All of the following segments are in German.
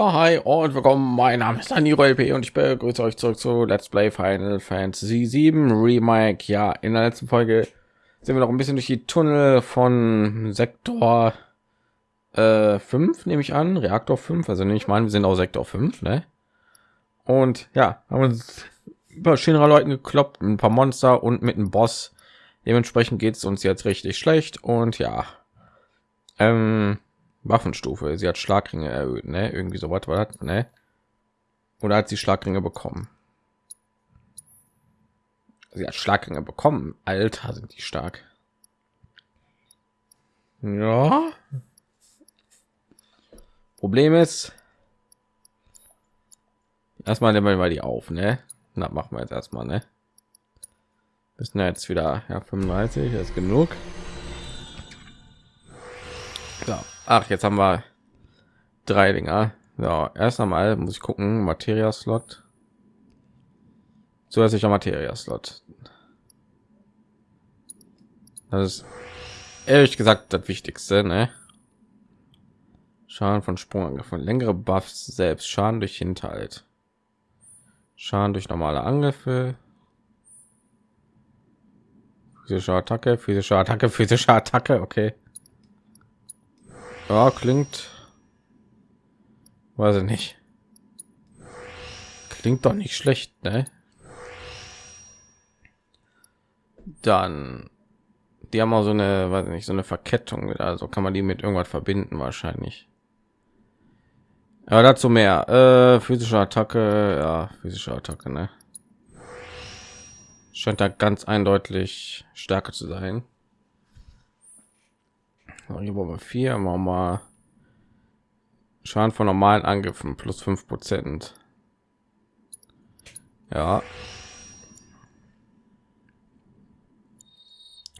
Ja, hi und willkommen. Mein Name ist Daniro LP und ich begrüße euch zurück zu Let's Play Final Fantasy 7 Remake. Ja, in der letzten Folge sind wir noch ein bisschen durch die Tunnel von Sektor äh, 5, nehme ich an, Reaktor 5. Also nehme ich mal, wir sind auch Sektor 5, ne? Und ja, haben uns über Shinra Leuten gekloppt, ein paar Monster und mit einem Boss. Dementsprechend geht es uns jetzt richtig schlecht und ja, ähm, Waffenstufe. Sie hat Schlagringe erhöht, ne? Irgendwie so was war das, ne? Oder hat sie Schlagringe bekommen? Sie hat Schlagringe bekommen. Alter, sind die stark. Ja. Problem ist, erstmal nehmen wir mal die auf, ne? Na, machen wir jetzt erstmal, ne? Müssen jetzt wieder ja 35 ist genug. Ach, jetzt haben wir drei Dinger. Ja, erst einmal muss ich gucken, Materia Slot. Zusätzlicher Materia Slot. Das ist ehrlich gesagt das Wichtigste, ne? Schaden von Sprungangriffen, längere Buffs selbst, Schaden durch Hinterhalt, Schaden durch normale Angriffe, physische Attacke, physische Attacke, physische Attacke, okay. Ja, klingt. Weiß ich nicht. Klingt doch nicht schlecht, ne? Dann die haben auch so eine, weiß nicht, so eine Verkettung. Also kann man die mit irgendwas verbinden wahrscheinlich. Aber dazu mehr. Äh, physische Attacke, ja, physische Attacke, ne? Scheint da ganz eindeutig stärker zu sein. Hier wollen wir vier, machen wir Schaden von normalen Angriffen plus fünf Prozent. Ja.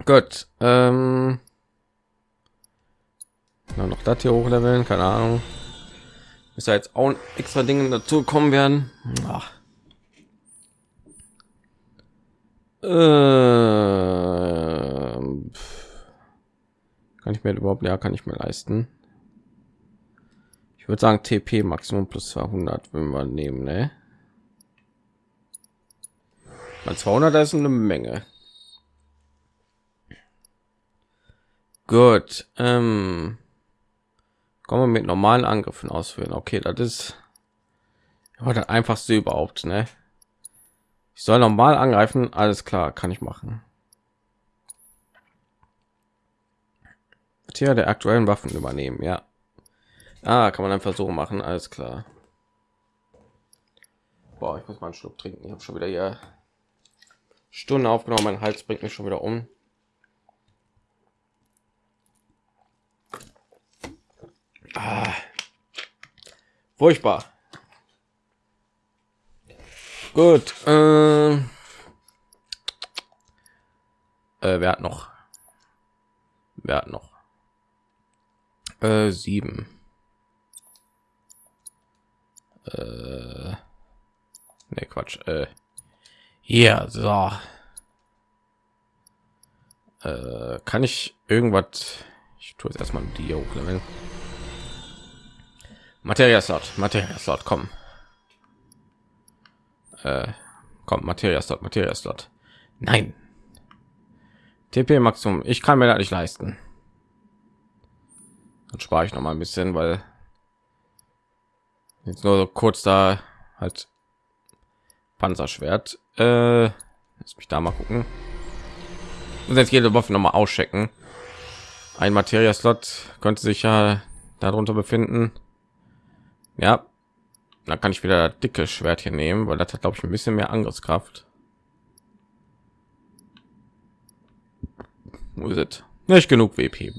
Gut. Ähm noch das hier hochleveln, keine Ahnung. Ist ja jetzt auch extra Dinge dazu kommen werden. Ach. Ähm, kann ich mir überhaupt ja kann ich mir leisten. Ich würde sagen tp maximum plus 200 wenn wir nehmen ne? Mal 200 ist eine menge. Gut ähm, kommen wir mit normalen angriffen ausführen okay das ist aber das einfachste überhaupt ne? Ich soll normal angreifen alles klar kann ich machen Tier der aktuellen Waffen übernehmen, ja. Ah, kann man einfach so machen, alles klar. Boah, ich muss mal einen Schluck trinken. Ich habe schon wieder hier Stunden aufgenommen. Mein Hals bringt mich schon wieder um. Ah, furchtbar. Gut. Äh, äh, wer hat noch? Wer hat noch? Äh, sieben. Äh, ne, Quatsch. Äh, hier, so. Äh, kann ich irgendwas? Ich tue jetzt erstmal die hochleveln. Materia Slot, Materia Slot, komm. Äh, kommt Materia Slot, Materia Slot. Nein. TP Maximum, ich kann mir das nicht leisten. Dann spare ich noch mal ein bisschen, weil jetzt nur so kurz da halt Panzerschwert. Äh, lass mich da mal gucken. Und jetzt jede Waffe noch mal auschecken. Ein Materia-Slot könnte sich ja darunter befinden. Ja, dann kann ich wieder dicke Schwert hier nehmen, weil das hat glaube ich ein bisschen mehr Angriffskraft. Wo ist es? Nicht genug WP.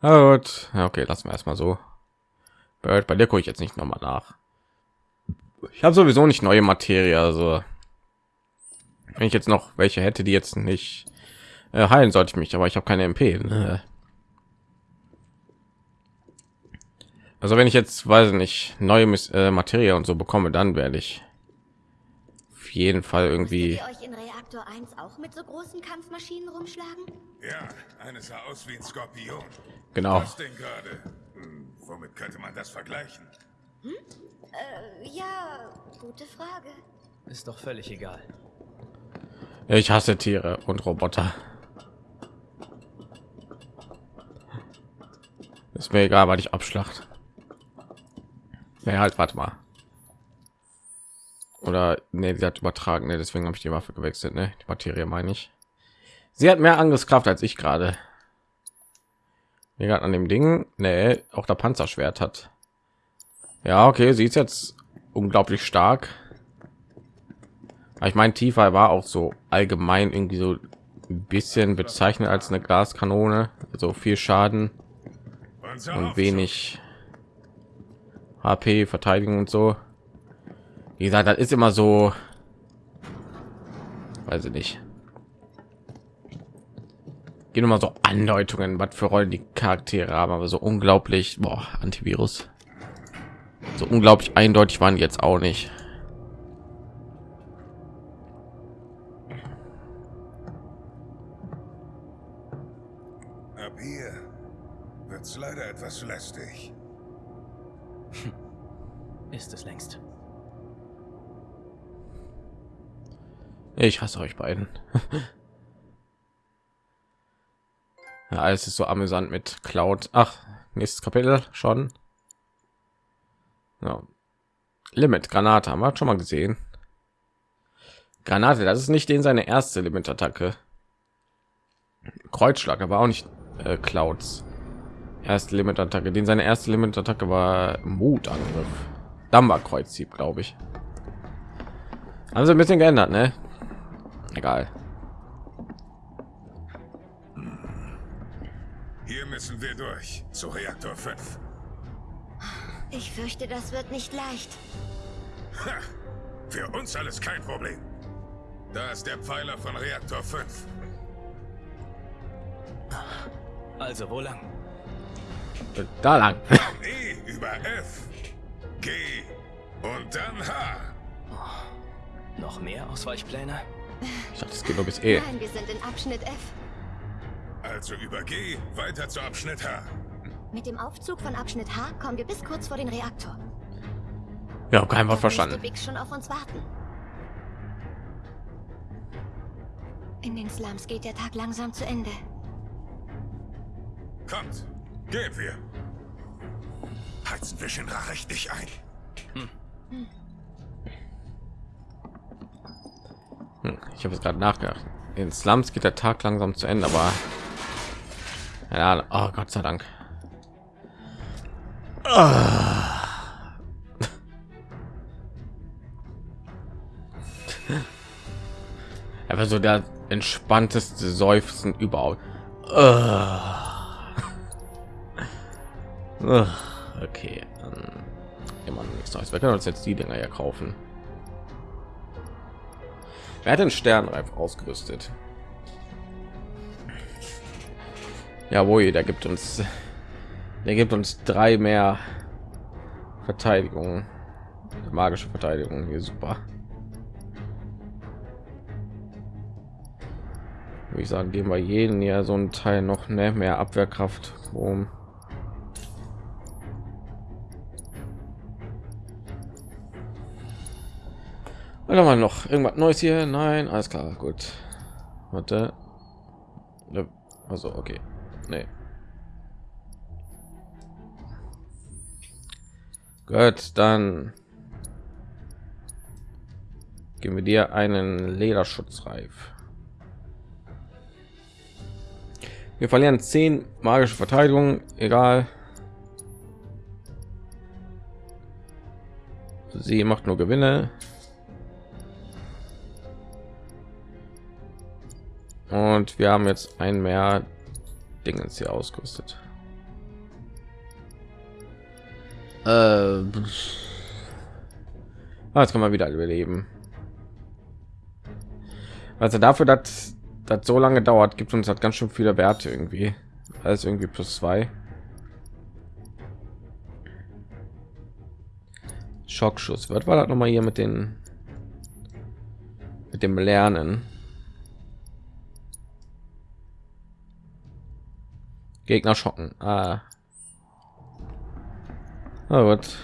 Ah, gut. Ja, okay, lassen wir erstmal so. Bei, bei dir gucke ich jetzt nicht noch mal nach. Ich habe sowieso nicht neue Materie, also wenn ich jetzt noch welche hätte, die jetzt nicht äh, heilen sollte ich mich, aber ich habe keine MP. Ne? Also wenn ich jetzt weiß nicht neue äh, Materie und so bekomme, dann werde ich auf jeden Fall irgendwie Reaktor 1 auch mit so großen Kampfmaschinen rumschlagen? Ja, eine sah aus wie ein Skorpion. Genau. Was denn gerade? Hm, Womit könnte man das vergleichen? Äh, ja, gute Frage. Ist doch völlig egal. Ich hasse Tiere und Roboter. Ist mir egal, weil ich abschlacht. Ja, halt, warte mal. Oder nee, sie hat übertragen, ne? deswegen habe ich die Waffe gewechselt, ne? Die Materie meine ich. Sie hat mehr Angriffskraft als ich gerade. Gerade an dem Ding, ne, auch der Panzerschwert hat. Ja, okay, sie ist jetzt unglaublich stark. Aber ich meine, tiefer war auch so allgemein irgendwie so ein bisschen bezeichnet als eine Gaskanone, so viel Schaden und wenig HP, Verteidigung und so. Wie gesagt, das ist immer so, weiß ich nicht. Gehen immer so Andeutungen, was für Rollen die Charaktere haben, aber so unglaublich, boah, Antivirus. So unglaublich eindeutig waren die jetzt auch nicht. Ab hier wird's leider etwas lästig. Ist es längst. Ich hasse euch beiden. ja, alles ist so amüsant mit Cloud. Ach, nächstes Kapitel schon. Ja. Limit Granate haben wir schon mal gesehen. Granate, das ist nicht den seine erste Limit-Attacke. Kreuzschlag, aber auch nicht äh, Clouds. Erste Limit-Attacke, den seine erste Limit-Attacke war Mutangriff. Dumber Kreuzhieb, glaube ich. Sie ein bisschen geändert, ne? Egal. Hier müssen wir durch zu Reaktor 5. Ich fürchte, das wird nicht leicht. Ha! Für uns alles kein Problem. Da ist der Pfeiler von Reaktor 5. Also wo lang? Äh, Da lang. E über F. G. Und dann H. Noch mehr Ausweichpläne? Ich dachte, es geht nur bis E. Nein, wir sind in Abschnitt F. Also über G weiter zu Abschnitt H. Mit dem Aufzug von Abschnitt H kommen wir bis kurz vor den Reaktor. Ja, kein Wort verstanden. Big schon auf uns warten. In den Slums geht der Tag langsam zu Ende. Kommt, gehen wir. Heizen wir Shinra richtig ein. Hm, Ich habe es gerade nachgedacht. In Slums geht der Tag langsam zu Ende, aber ja, oh Gott sei Dank. Ah. Aber so der entspannteste Seufzen überhaupt. Ah. Ah, Okay, immer nichts Neues. Wir können uns jetzt die Dinger ja kaufen. Wer hat den Sternreif ausgerüstet? Jawohl, der gibt uns, der gibt uns drei mehr Verteidigung, magische Verteidigung hier super. Würde ich sagen, geben wir jeden ja so ein Teil noch ne, mehr Abwehrkraft. Um Oder mal noch irgendwas Neues hier? Nein, alles klar, gut. Warte. Also okay, nee. Gut, dann geben wir dir einen Lederschutzreif. Wir verlieren 10 magische Verteidigung, egal. Sie macht nur Gewinne. Und wir haben jetzt ein mehr Dingens hier ausgerüstet. Äh, ah, jetzt kann man wieder überleben. Also dafür, dass das so lange dauert, gibt uns hat ganz schön viele Werte irgendwie. Alles irgendwie plus zwei. Schockschuss. Was war das noch mal hier mit den mit dem Lernen? Gegner schocken. Ah. Na gut.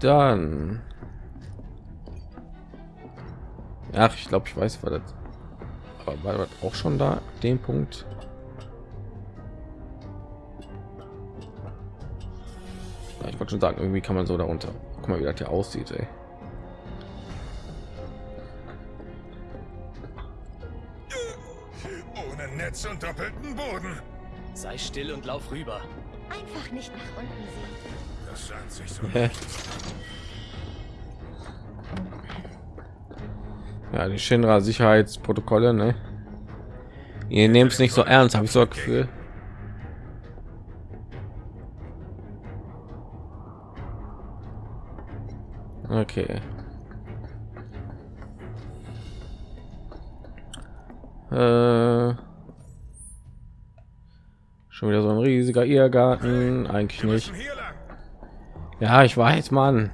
Dann. Ach, ich glaube, ich weiß, war das. Aber war das auch schon da? Den Punkt. Ich wollte schon sagen, irgendwie kann man so darunter. Guck mal, wie das hier aussieht, ey. Netz und doppelten Boden. Sei still und lauf rüber. Einfach nicht nach unten sehen. Das sagt sich so. Ja, die Shinra Sicherheitsprotokolle, ne? Ihr nehmt es nicht so ernst, habe ich so ein Gefühl. Okay. Äh, schon wieder so ein riesiger Irrgarten, eigentlich nicht. Ja, ich weiß, Mann.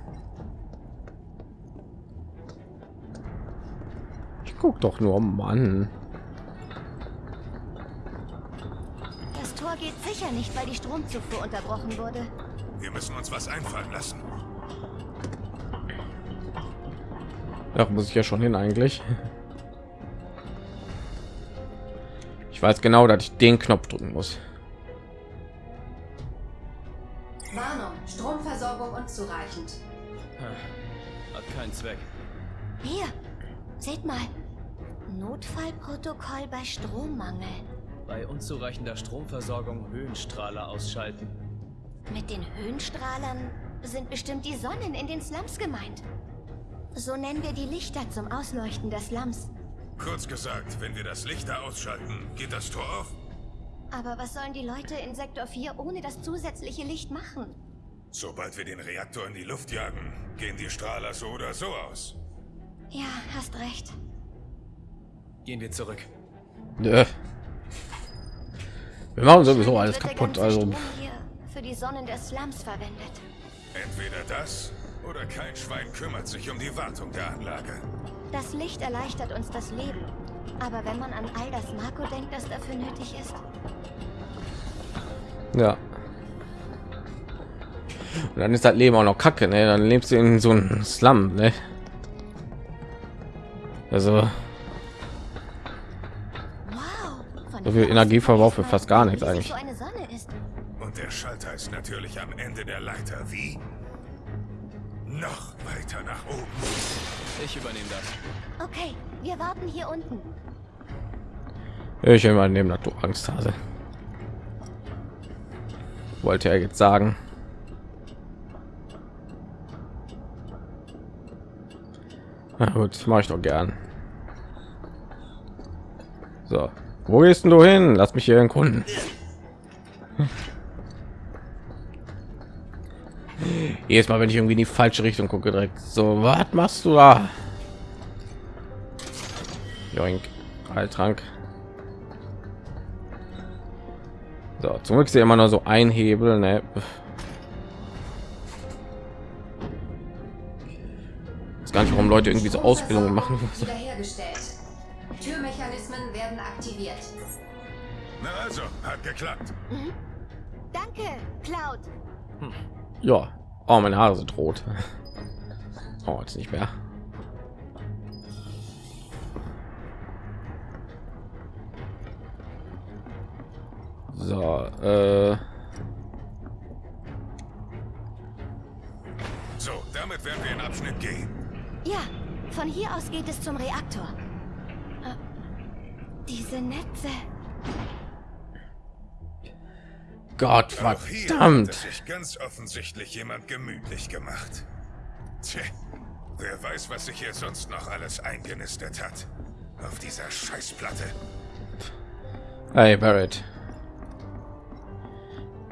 Ich guck doch nur, Mann. Das Tor geht sicher nicht, weil die Stromzufuhr unterbrochen wurde. Wir müssen uns was einfallen lassen. Ja, muss ich ja schon hin eigentlich. Ich weiß genau, dass ich den Knopf drücken muss. Zweck. Hier, seht mal. Notfallprotokoll bei Strommangel. Bei unzureichender Stromversorgung Höhenstrahler ausschalten. Mit den Höhenstrahlern sind bestimmt die Sonnen in den Slums gemeint. So nennen wir die Lichter zum Ausleuchten der Slums. Kurz gesagt, wenn wir das Licht da ausschalten, geht das Tor auf. Aber was sollen die Leute in Sektor 4 ohne das zusätzliche Licht machen? Sobald wir den Reaktor in die Luft jagen, gehen die Strahler so oder so aus. Ja, hast recht. Gehen wir zurück. Nö. Wir machen sowieso alles kaputt. Also für die Sonnen der Slums verwendet. Entweder das oder kein Schwein kümmert sich um die Wartung der Anlage. Das Licht erleichtert uns das Leben. Aber wenn man an all das Marco denkt, das dafür nötig ist, ja. Und dann ist das Leben auch noch Kacke, ne? Dann lebst du in so einem Slum, ne? Also So viel Energieverbrauch für fast gar nichts eigentlich. So eine Sonne ist. Und der Schalter ist natürlich am Ende der Leiter. Wie? Noch weiter nach oben. Ich übernehme das. Okay, wir warten hier unten. ich immer neben der du Angst habe. Wollte er jetzt sagen. Na gut, mache ich doch gern. So, wo gehst du hin? Lass mich hier erkunden. Jedes Mal, wenn ich irgendwie in die falsche Richtung gucke, direkt so, was machst du da? Joink, Heiltrank. So, zum Glück ist immer nur so ein Hebel, ne? Gar nicht, warum Leute irgendwie so Ausbildungen machen. Wiederhergestellt. Türmechanismen werden aktiviert. Na also, hat geklappt. Danke, Cloud. Ja. Oh, meine Haare sind rot. Oh, jetzt nicht mehr. So, äh, So, damit werden wir in Abschnitt G. Ja, von hier aus geht es zum Reaktor. Äh, diese Netze. Gott Auch hier hat verdammt. es sich ganz offensichtlich jemand gemütlich gemacht. Tja, wer weiß, was sich hier sonst noch alles eingenistet hat. Auf dieser Scheißplatte. Hey, Barrett.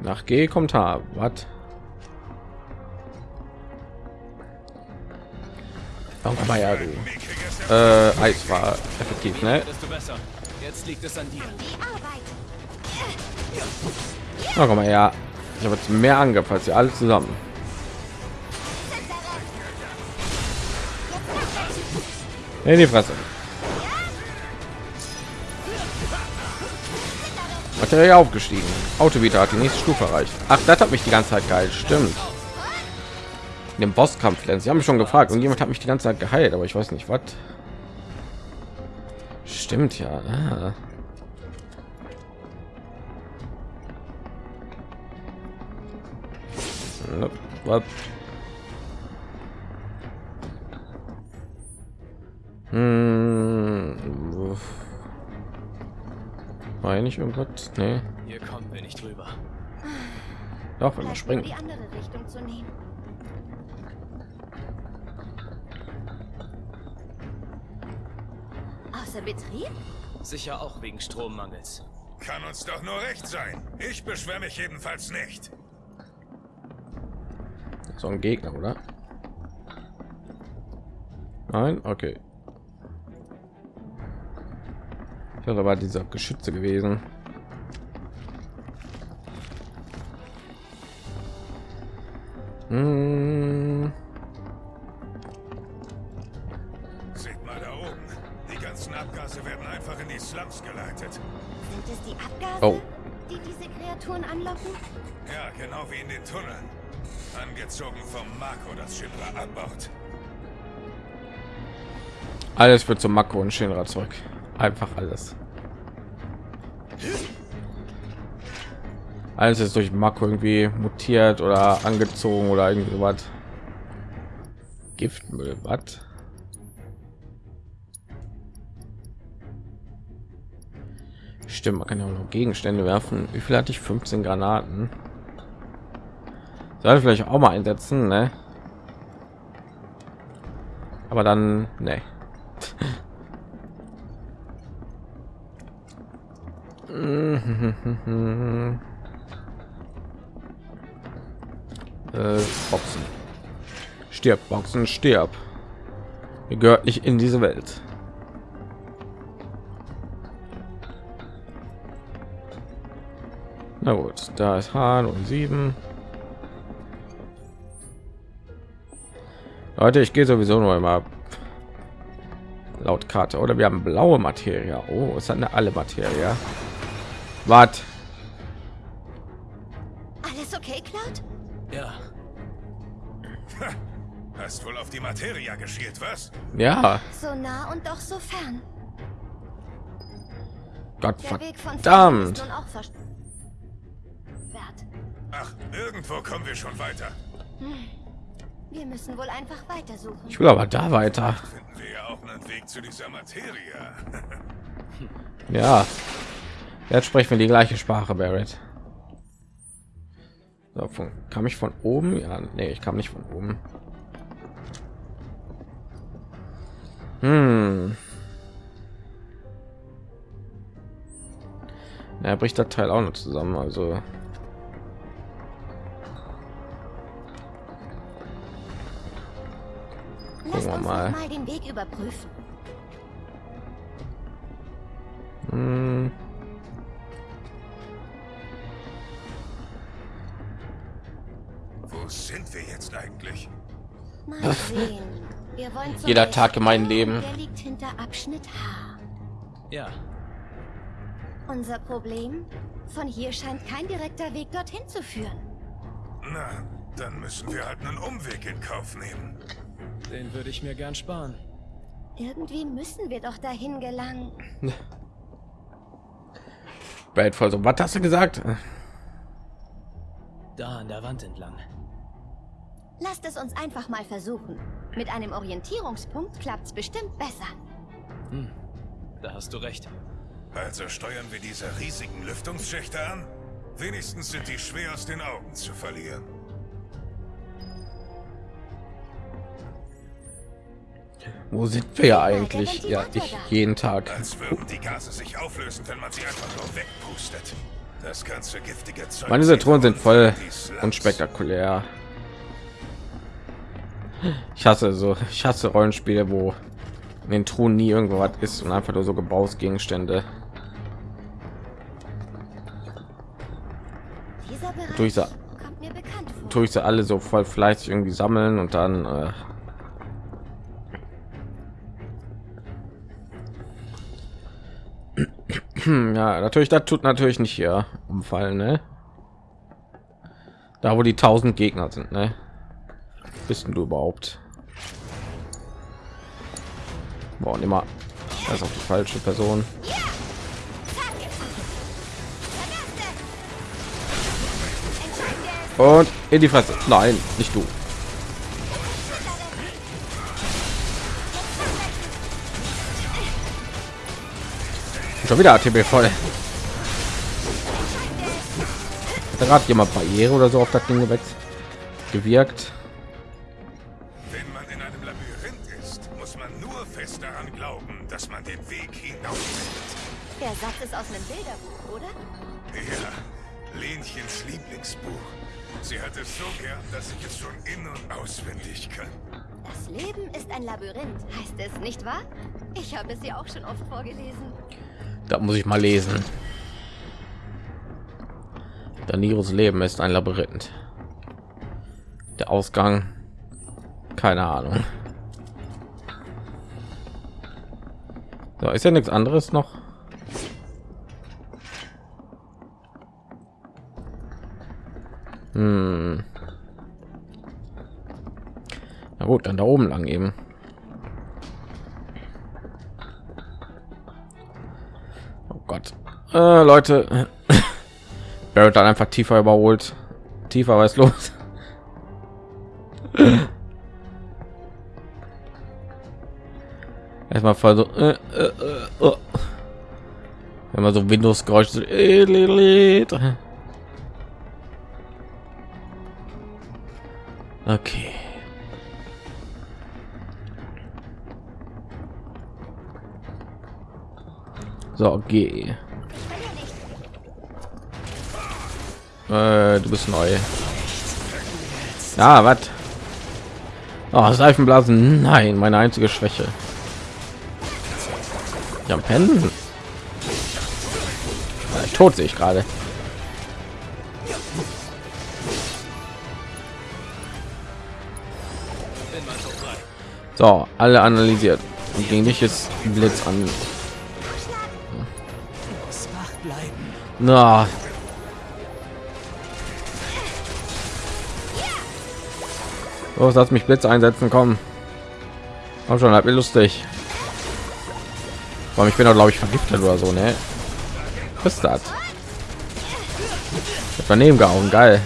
Nach G kommt H. Was? Komm mal ja, du. Äh, Eis war effektiv, ne? Jetzt liegt es an dir. Oh, komm mal ja. Ich habe jetzt mehr Angriff als ihr alle zusammen. In die Fresse. Materie aufgestiegen. Autovita hat die nächste Stufe erreicht. Ach, das hat mich die ganze Zeit geil. Stimmt. In dem Bosskampf, sie haben mich schon gefragt und jemand hat mich die ganze Zeit geheilt, aber ich weiß nicht was. Stimmt ja. Ah. Was? Hm. War nicht irgendwas? Nee. Hier kommen wir nicht drüber. Doch, wenn wir springen. Die andere Richtung zu nehmen. Außer Betrieb? Sicher auch wegen Strommangels. Kann uns doch nur recht sein. Ich beschwere mich jedenfalls nicht. So ein Gegner, oder? Nein, okay. Ich dachte, war dieser Geschütze gewesen. Ja, genau wie in den Tunneln. Angezogen vom Marco, das Shinra anbaut. Alles wird zum Makro und Shinra zurück. Einfach alles. Alles ist durch Makro irgendwie mutiert oder angezogen oder irgendwie was. Giftmüll, was? Stimmt, man kann ja auch noch Gegenstände werfen. Wie viel hatte ich? 15 Granaten. Sollte vielleicht auch mal einsetzen, ne? Aber dann, ne. äh, Boxen. Stirb, Boxen, stirb. Ihr gehört nicht in diese Welt. Na gut, da ist Hahn und sieben. Leute, ich gehe sowieso nur immer laut Karte oder wir haben blaue Materie. Oh, es hat eine alle Materie. Was? Alles okay, Cloud? Ja, Hast wohl auf die Materia geschielt, was? Ja, So nah und doch so fern. Gott Der Weg von Fern verdammt. Ach, irgendwo kommen wir schon weiter. Wir müssen wohl einfach weitersuchen. Ich will aber da weiter. Finden wir ja auch einen Weg zu dieser Materia. Ja. Jetzt sprechen wir die gleiche Sprache, Barrett. So, von, kam ich von oben? Ja, nee, ich kam nicht von oben. Hm. Er bricht das Teil auch noch zusammen, also Gucken wir uns mal. mal den Weg überprüfen. hm. Wo sind wir jetzt eigentlich? Mal sehen. Wir wollen Jeder Tag in meinem Leben. Der liegt hinter Abschnitt H. ja. Unser Problem? Von hier scheint kein direkter Weg dorthin zu führen. Na, dann müssen wir halt einen Umweg in Kauf nehmen. Den würde ich mir gern sparen. Irgendwie müssen wir doch dahin gelangen. Barrett voll so. Was hast du gesagt? Da an der Wand entlang. Lasst es uns einfach mal versuchen. Mit einem Orientierungspunkt klappt's bestimmt besser. Da hast du recht. Also steuern wir diese riesigen Lüftungsschächte an? Wenigstens sind die schwer aus den Augen zu verlieren. Wo sind wir ja eigentlich? Ja, ich jeden Tag. Als würden die Gase sich auflösen, wenn man sie einfach nur wegpustet. Das ganze giftige Zeug. Meine Thronen sind voll unspektakulär. Ich hasse so, ich hasse Rollenspiele, wo in den Truhen nie irgendwo was ist und einfach nur so Gebrauchsgegenstände. Durch sie- ich sie alle so voll fleißig irgendwie sammeln und dann äh, Hm, ja, natürlich, das tut natürlich nicht hier umfallen, ne? Da, wo die tausend Gegner sind, ne? Bist du überhaupt? Boah, und immer ist auch die falsche Person. Und in die Fresse. Nein, nicht du. Schon wieder ATB voll. Hat gerade jemand Barriere oder so auf das Ding gewechselt? Gewirkt. Wenn man in einem Labyrinth ist, muss man nur fest daran glauben, dass man den Weg hinaus findet. Der Satz ist aus einem Bilderbuch, oder? Ja, Lenchens Lieblingsbuch. Sie hat es so gern, dass ich es schon in- und auswendig kann. Das Leben ist ein Labyrinth, heißt es, nicht wahr? Ich habe es dir auch schon oft vorgelesen. Da muss ich mal lesen. Daniros Leben ist ein Labyrinth. Der Ausgang, keine Ahnung. So, ist ja nichts anderes noch. Hm. Na gut, dann da oben lang eben. Gott. Äh, Leute. Barrett dann einfach tiefer überholt. Tiefer, was los? Erstmal voll so. Äh, äh, äh, oh. Wenn man so Windows Geräusch so, äh. Okay. So, geh. Äh, du bist neu. Ja, was? Oh, Seifenblasen. Nein, meine einzige Schwäche. Ja, pennen. Ja, tot sehe ich gerade. So, alle analysiert. Und gegen dich ist Blitz an. Na. Los, lass mich Blitz einsetzen, komm. Komm schon, halt mir lustig. Warum ich bin doch glaube ich vergiftet oder so, ne? Was ist das? Daneben gehauen, geil.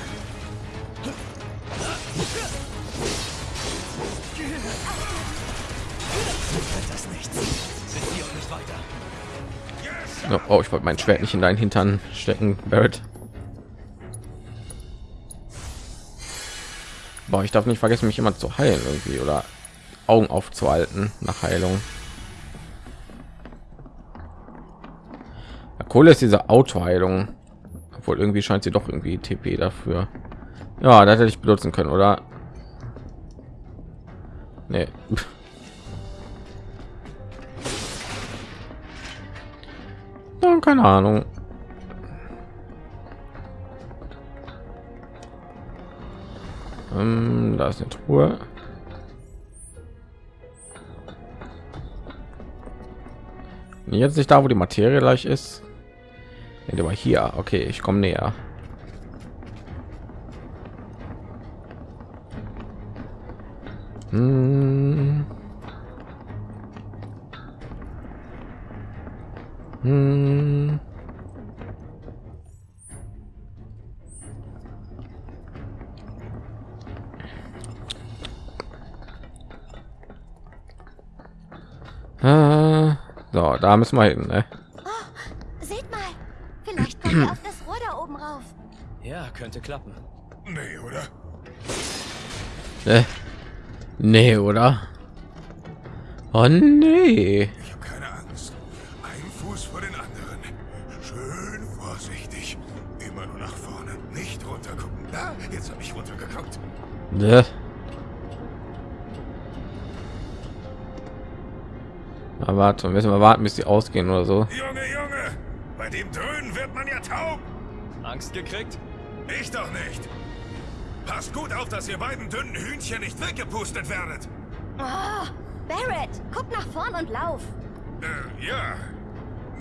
Oh, ich wollte mein Schwert nicht in deinen Hintern stecken, Barrett. Boah, ich darf nicht vergessen, mich immer zu heilen irgendwie oder Augen aufzuhalten nach Heilung. Ja, Kohle ist diese Autoheilung, obwohl irgendwie scheint sie doch irgendwie TP dafür. Ja, das hätte ich benutzen können, oder? Nee. Ja, keine Ahnung. Ähm, da ist eine Truhe. Jetzt nicht da, wo die Materie gleich ist. Nee, war hier. Okay, ich komme näher. Hm. Hm. Äh, So, da müssen wir hin. Ne? Seht mal, vielleicht auf das Rohr da oben rauf. Ja, könnte klappen. Nee, oder? Äh, nee, oder? Oh nee. Ich habe keine Angst. Ein Fuß vor den anderen. Schön vorsichtig. Immer nur nach vorne. Nicht runter gucken. Da, jetzt habe ich runtergeguckt. Ne? Warte, müssen wir warten, bis die ausgehen oder so. Junge, Junge! Bei dem Dröhnen wird man ja taub. Angst gekriegt? Ich doch nicht. Passt gut auf, dass ihr beiden dünnen Hühnchen nicht weggepustet werdet. Oh, Barrett, guck nach vorn und lauf. Äh, ja.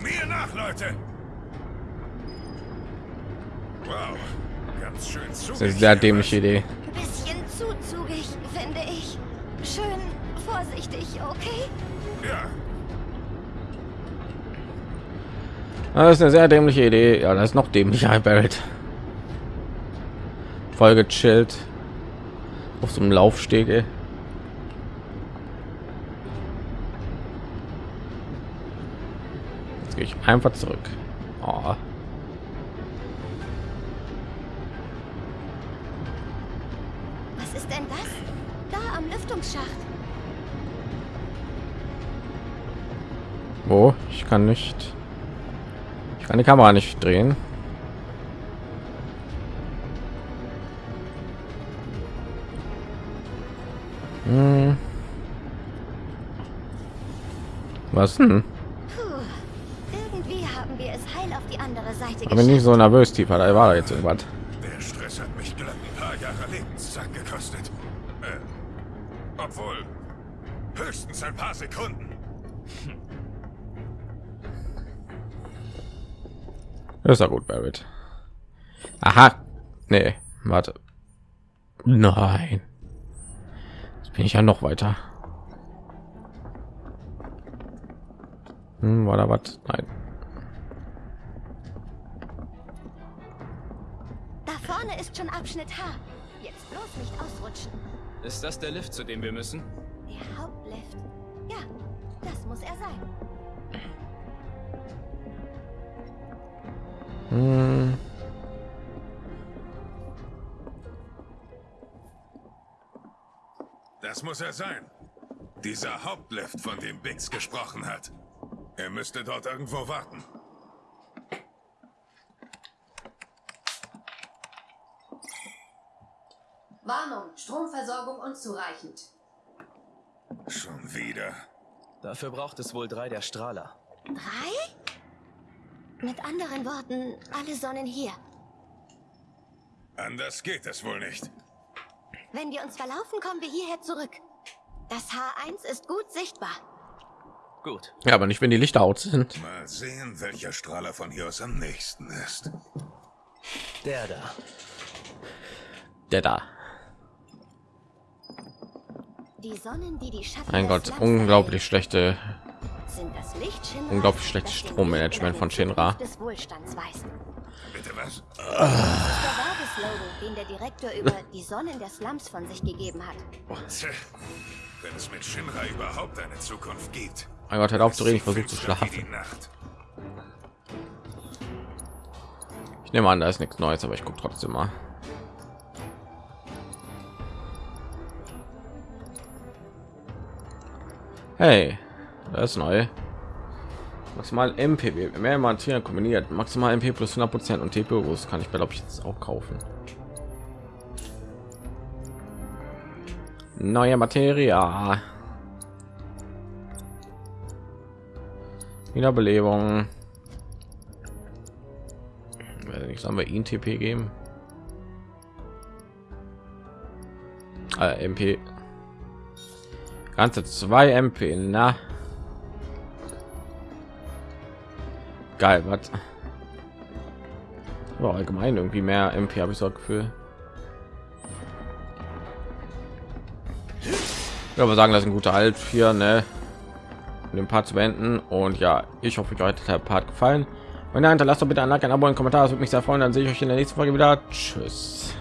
Mir nach, Leute! Wow, ganz schön Das zugig. ist eine sehr dämliche Idee. Bisschen zu zugig, finde ich. Schön vorsichtig, okay? Ja, Das ist eine sehr dämliche Idee. Ja, das ist noch dämlicher, Barrett. Voll gechillt. Auf so einem Laufsteg. ey. Jetzt gehe ich einfach zurück. Oh. Was ist denn das? Da am Lüftungsschacht. Wo? Ich kann nicht. Ich kann die Kamera nicht drehen. Hm. Was denn? Puh. Irgendwie haben wir es heil auf die andere Seite Aber nicht so nervös, tiefer. Da war da jetzt irgendwas. der Stress hat mich glatt ein paar Jahre Lebenszeit gekostet. Äh, obwohl, höchstens ein paar Sekunden. Ist ja gut, Barrett. Aha. Nee, warte. Nein. Jetzt bin ich ja noch weiter. Hm, war da was? Nein. Da vorne ist schon Abschnitt H. Jetzt bloß nicht ausrutschen. Ist das der Lift, zu dem wir müssen? Der Hauptlift. Ja, das muss er sein. Hm. Das muss er sein. Dieser Hauptlift, von dem Biggs gesprochen hat. Er müsste dort irgendwo warten. Warnung, Stromversorgung unzureichend. Schon wieder. Dafür braucht es wohl drei der Strahler. Drei? Mit anderen Worten, alle Sonnen hier. Anders geht es wohl nicht. Wenn wir uns verlaufen, kommen wir hierher zurück. Das H1 ist gut sichtbar. Gut. Ja, aber nicht, wenn die Lichter aus sind. Mal sehen, welcher Strahler von hier aus am nächsten ist. Der da. Der da. Die Sonnen, die die Schatten Mein Gott, unglaublich schlechte. Sind das Licht Shinras, unglaublich schlechtes das Strommanagement von Shinra. Des Wohlstands weisen. Bitte was? Der Werbeslogan, den der Direktor über die Sonnen der Slums von sich gegeben hat. Wenn es mit Shinra überhaupt eine Zukunft gibt. Mein Gott, hört auf zu reden, ich versuche zu schlafen. Ich nehme an, da ist nichts Neues, aber ich gucke trotzdem mal. Hey, das ist neu. Maximal MPW, mehr Material kombiniert, maximal MP plus 100 Prozent und TPU, das kann ich glaube ich jetzt auch kaufen. Neue Materie. Wiederbelebung. Nicht, sollen wir ihn TP geben? Äh, MP. Ganze zwei MP, na. Geil, was? Aber allgemein irgendwie mehr MP habe ich so Gefühl. Ich würde sagen, das ist ein guter Halt hier, ne? Um den Part zu beenden. Und ja, ich hoffe, euch hat der Part gefallen. Wenn nein, hinterlasst doch bitte ein Like, ein Abo, einen Kommentar. Das würde mich sehr freuen. Dann sehe ich euch in der nächsten Folge wieder. Tschüss.